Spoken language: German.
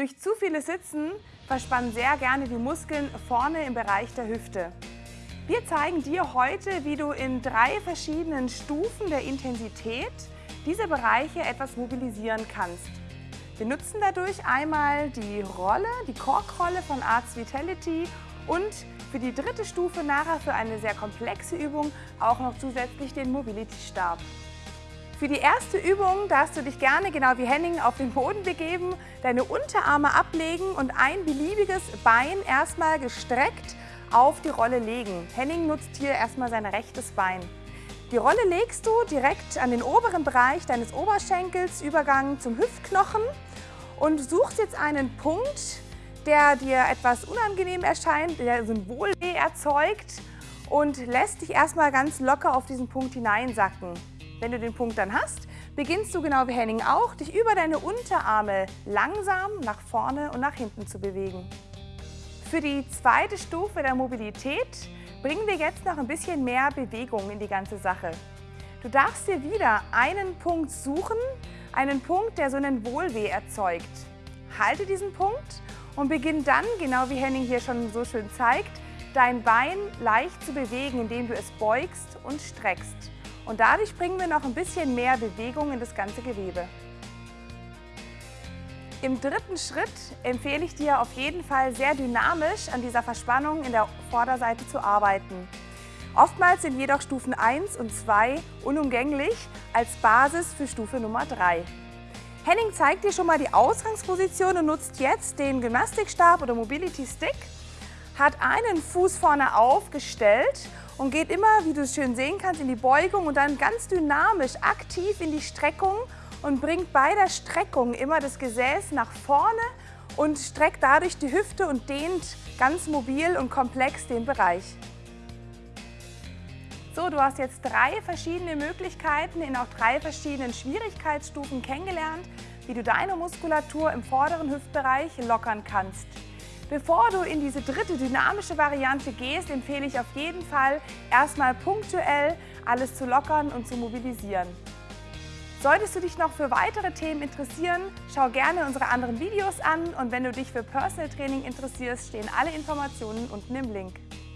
Durch zu viele Sitzen verspannen sehr gerne die Muskeln vorne im Bereich der Hüfte. Wir zeigen dir heute, wie du in drei verschiedenen Stufen der Intensität diese Bereiche etwas mobilisieren kannst. Wir nutzen dadurch einmal die Rolle, die Korkrolle von Arts Vitality und für die dritte Stufe nachher für eine sehr komplexe Übung auch noch zusätzlich den Mobility Stab. Für die erste Übung darfst du dich gerne, genau wie Henning, auf den Boden begeben, deine Unterarme ablegen und ein beliebiges Bein erstmal gestreckt auf die Rolle legen. Henning nutzt hier erstmal sein rechtes Bein. Die Rolle legst du direkt an den oberen Bereich deines Oberschenkels, Übergang zum Hüftknochen und suchst jetzt einen Punkt, der dir etwas unangenehm erscheint, der so erzeugt und lässt dich erstmal ganz locker auf diesen Punkt hineinsacken. Wenn du den Punkt dann hast, beginnst du genau wie Henning auch, dich über deine Unterarme langsam nach vorne und nach hinten zu bewegen. Für die zweite Stufe der Mobilität bringen wir jetzt noch ein bisschen mehr Bewegung in die ganze Sache. Du darfst dir wieder einen Punkt suchen, einen Punkt, der so einen Wohlweh erzeugt. Halte diesen Punkt und beginn dann, genau wie Henning hier schon so schön zeigt, dein Bein leicht zu bewegen, indem du es beugst und streckst. Und dadurch bringen wir noch ein bisschen mehr Bewegung in das ganze Gewebe. Im dritten Schritt empfehle ich dir auf jeden Fall sehr dynamisch an dieser Verspannung in der Vorderseite zu arbeiten. Oftmals sind jedoch Stufen 1 und 2 unumgänglich als Basis für Stufe Nummer 3. Henning zeigt dir schon mal die Ausgangsposition und nutzt jetzt den Gymnastikstab oder Mobility Stick, hat einen Fuß vorne aufgestellt und geht immer, wie du es schön sehen kannst, in die Beugung und dann ganz dynamisch, aktiv in die Streckung und bringt bei der Streckung immer das Gesäß nach vorne und streckt dadurch die Hüfte und dehnt ganz mobil und komplex den Bereich. So, du hast jetzt drei verschiedene Möglichkeiten in auch drei verschiedenen Schwierigkeitsstufen kennengelernt, wie du deine Muskulatur im vorderen Hüftbereich lockern kannst. Bevor du in diese dritte dynamische Variante gehst, empfehle ich auf jeden Fall, erstmal punktuell alles zu lockern und zu mobilisieren. Solltest du dich noch für weitere Themen interessieren, schau gerne unsere anderen Videos an und wenn du dich für Personal Training interessierst, stehen alle Informationen unten im Link.